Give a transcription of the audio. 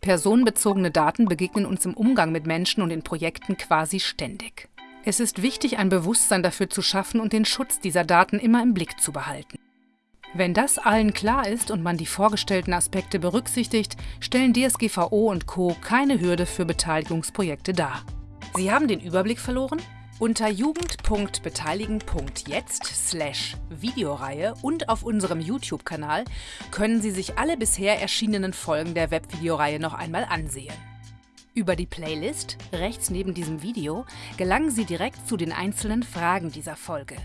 Personenbezogene Daten begegnen uns im Umgang mit Menschen und in Projekten quasi ständig. Es ist wichtig, ein Bewusstsein dafür zu schaffen und den Schutz dieser Daten immer im Blick zu behalten. Wenn das allen klar ist und man die vorgestellten Aspekte berücksichtigt, stellen DSGVO und Co. keine Hürde für Beteiligungsprojekte dar. Sie haben den Überblick verloren? Unter jugend.beteiligen.jetzt slash Videoreihe und auf unserem YouTube-Kanal können Sie sich alle bisher erschienenen Folgen der Webvideoreihe noch einmal ansehen. Über die Playlist, rechts neben diesem Video, gelangen Sie direkt zu den einzelnen Fragen dieser Folge.